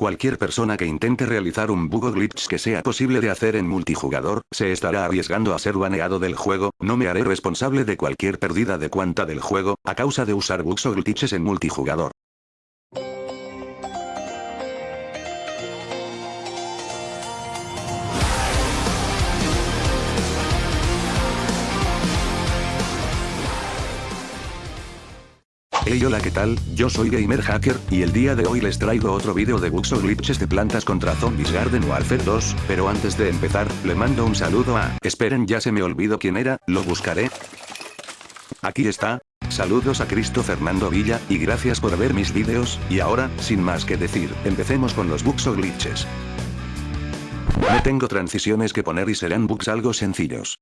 Cualquier persona que intente realizar un bug o glitch que sea posible de hacer en multijugador, se estará arriesgando a ser baneado del juego, no me haré responsable de cualquier pérdida de cuenta del juego, a causa de usar bugs o glitches en multijugador. Hey hola qué tal, yo soy Gamer Hacker, y el día de hoy les traigo otro vídeo de bugs o glitches de plantas contra Zombies Garden Warfare 2, pero antes de empezar, le mando un saludo a... Esperen ya se me olvidó quién era, lo buscaré. Aquí está. Saludos a Cristo Fernando Villa, y gracias por ver mis vídeos, y ahora, sin más que decir, empecemos con los bugs o glitches. No tengo transiciones que poner y serán bugs algo sencillos.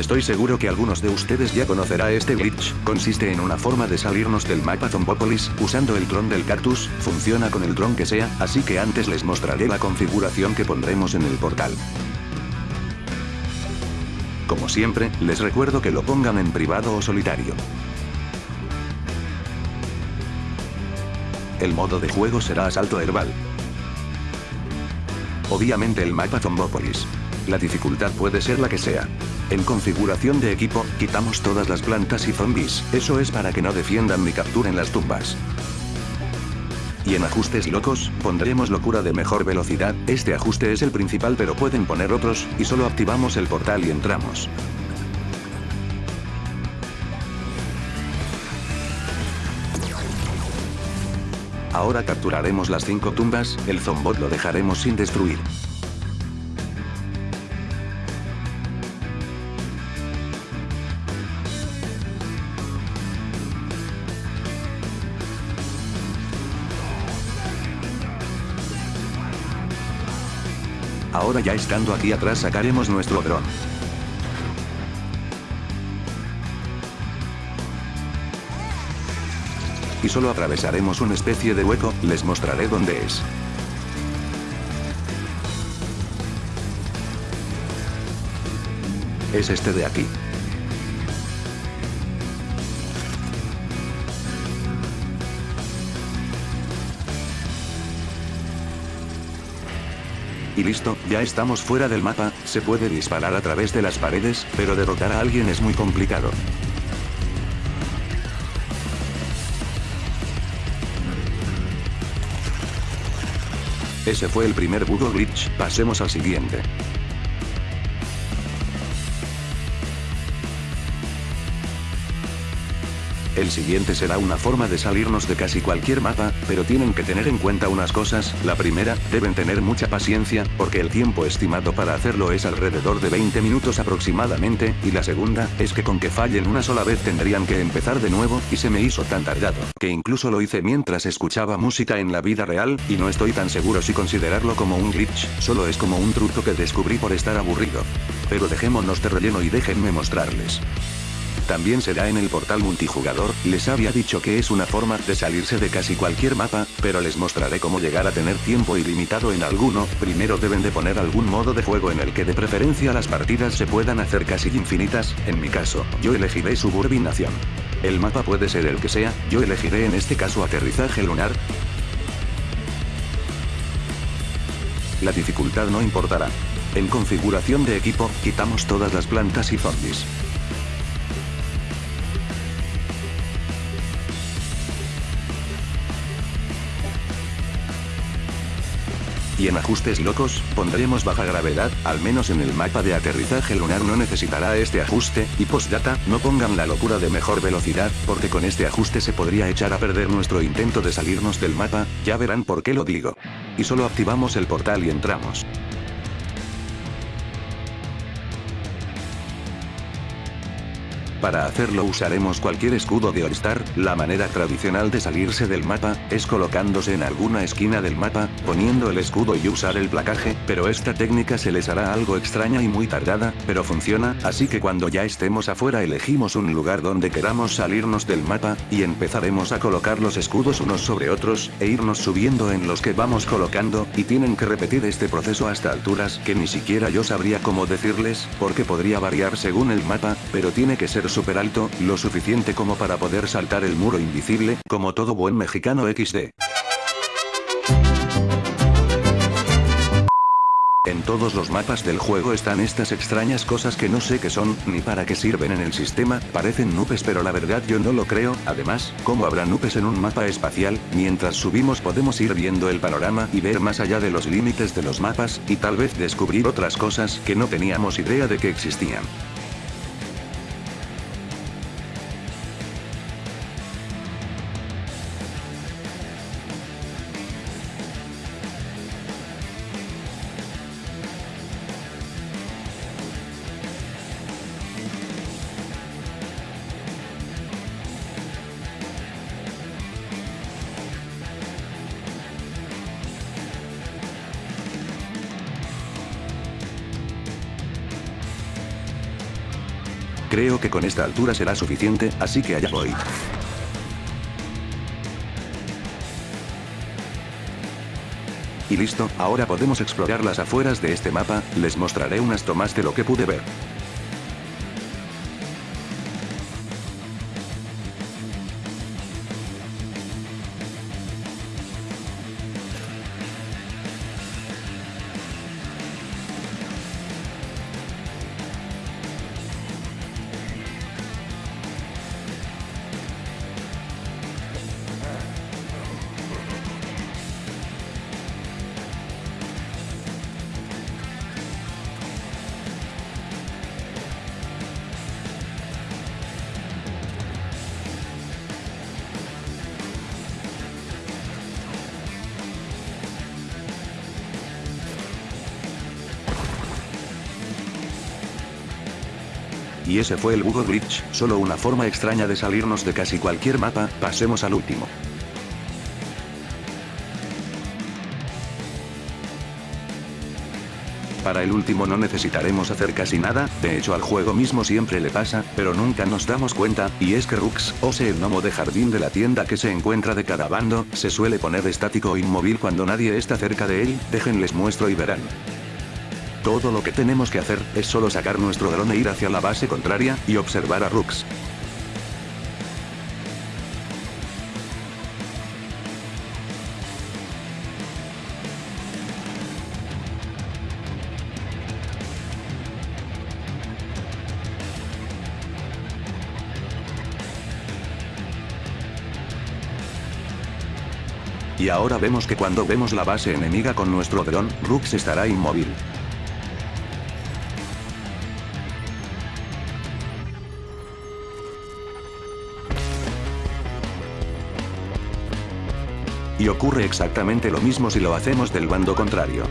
Estoy seguro que algunos de ustedes ya conocerá este glitch, consiste en una forma de salirnos del mapa Zombopolis, usando el dron del cactus, funciona con el dron que sea, así que antes les mostraré la configuración que pondremos en el portal. Como siempre, les recuerdo que lo pongan en privado o solitario. El modo de juego será asalto herbal. Obviamente el mapa Zombopolis. La dificultad puede ser la que sea. En configuración de equipo, quitamos todas las plantas y zombies, eso es para que no defiendan ni capturen las tumbas. Y en ajustes locos, pondremos locura de mejor velocidad, este ajuste es el principal pero pueden poner otros, y solo activamos el portal y entramos. Ahora capturaremos las 5 tumbas, el zombot lo dejaremos sin destruir. Ahora ya estando aquí atrás sacaremos nuestro dron. Y solo atravesaremos una especie de hueco, les mostraré dónde es. Es este de aquí. Y listo, ya estamos fuera del mapa, se puede disparar a través de las paredes, pero derrotar a alguien es muy complicado. Ese fue el primer bug o glitch, pasemos al siguiente. El siguiente será una forma de salirnos de casi cualquier mapa, pero tienen que tener en cuenta unas cosas, la primera, deben tener mucha paciencia, porque el tiempo estimado para hacerlo es alrededor de 20 minutos aproximadamente, y la segunda, es que con que fallen una sola vez tendrían que empezar de nuevo, y se me hizo tan tardado, que incluso lo hice mientras escuchaba música en la vida real, y no estoy tan seguro si considerarlo como un glitch, solo es como un truco que descubrí por estar aburrido. Pero dejémonos de relleno y déjenme mostrarles. También será en el portal multijugador, les había dicho que es una forma de salirse de casi cualquier mapa, pero les mostraré cómo llegar a tener tiempo ilimitado en alguno, primero deben de poner algún modo de juego en el que de preferencia las partidas se puedan hacer casi infinitas, en mi caso, yo elegiré suburbinación. El mapa puede ser el que sea, yo elegiré en este caso aterrizaje lunar. La dificultad no importará. En configuración de equipo, quitamos todas las plantas y zombies. Y en ajustes locos, pondremos baja gravedad, al menos en el mapa de aterrizaje lunar no necesitará este ajuste, y postdata, no pongan la locura de mejor velocidad, porque con este ajuste se podría echar a perder nuestro intento de salirnos del mapa, ya verán por qué lo digo. Y solo activamos el portal y entramos. Para hacerlo usaremos cualquier escudo de All-Star, la manera tradicional de salirse del mapa, es colocándose en alguna esquina del mapa, poniendo el escudo y usar el placaje, pero esta técnica se les hará algo extraña y muy tardada, pero funciona, así que cuando ya estemos afuera elegimos un lugar donde queramos salirnos del mapa, y empezaremos a colocar los escudos unos sobre otros, e irnos subiendo en los que vamos colocando, y tienen que repetir este proceso hasta alturas que ni siquiera yo sabría cómo decirles, porque podría variar según el mapa, pero tiene que ser super alto, lo suficiente como para poder saltar el muro invisible, como todo buen mexicano XD. En todos los mapas del juego están estas extrañas cosas que no sé qué son, ni para qué sirven en el sistema, parecen nubes pero la verdad yo no lo creo, además, ¿cómo habrá nubes en un mapa espacial? Mientras subimos podemos ir viendo el panorama y ver más allá de los límites de los mapas, y tal vez descubrir otras cosas que no teníamos idea de que existían. Creo que con esta altura será suficiente, así que allá voy. Y listo, ahora podemos explorar las afueras de este mapa, les mostraré unas tomas de lo que pude ver. Y ese fue el Google Glitch, solo una forma extraña de salirnos de casi cualquier mapa, pasemos al último. Para el último no necesitaremos hacer casi nada, de hecho al juego mismo siempre le pasa, pero nunca nos damos cuenta, y es que Rux, o sea el gnomo de jardín de la tienda que se encuentra de cada bando, se suele poner estático o inmóvil cuando nadie está cerca de él, déjenles muestro y verán. Todo lo que tenemos que hacer, es solo sacar nuestro dron e ir hacia la base contraria, y observar a Rux. Y ahora vemos que cuando vemos la base enemiga con nuestro dron, Rux estará inmóvil. Y ocurre exactamente lo mismo si lo hacemos del bando contrario.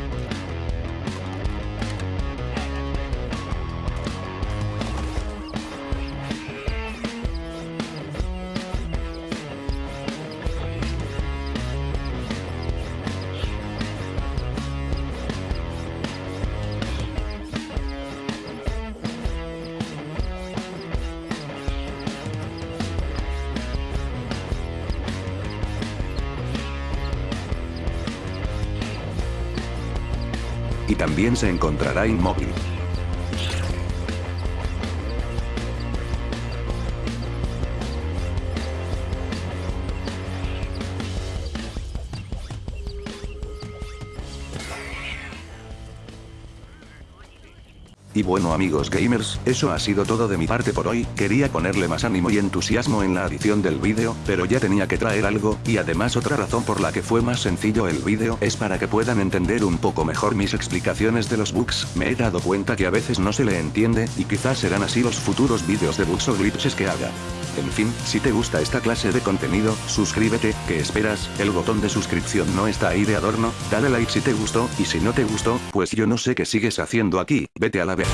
También se encontrará inmóvil. Y bueno amigos gamers, eso ha sido todo de mi parte por hoy, quería ponerle más ánimo y entusiasmo en la edición del vídeo, pero ya tenía que traer algo, y además otra razón por la que fue más sencillo el vídeo es para que puedan entender un poco mejor mis explicaciones de los bugs, me he dado cuenta que a veces no se le entiende, y quizás serán así los futuros vídeos de bugs o glitches que haga. En fin, si te gusta esta clase de contenido, suscríbete, ¿qué esperas? El botón de suscripción no está ahí de adorno, dale like si te gustó, y si no te gustó, pues yo no sé qué sigues haciendo aquí, vete a la vez.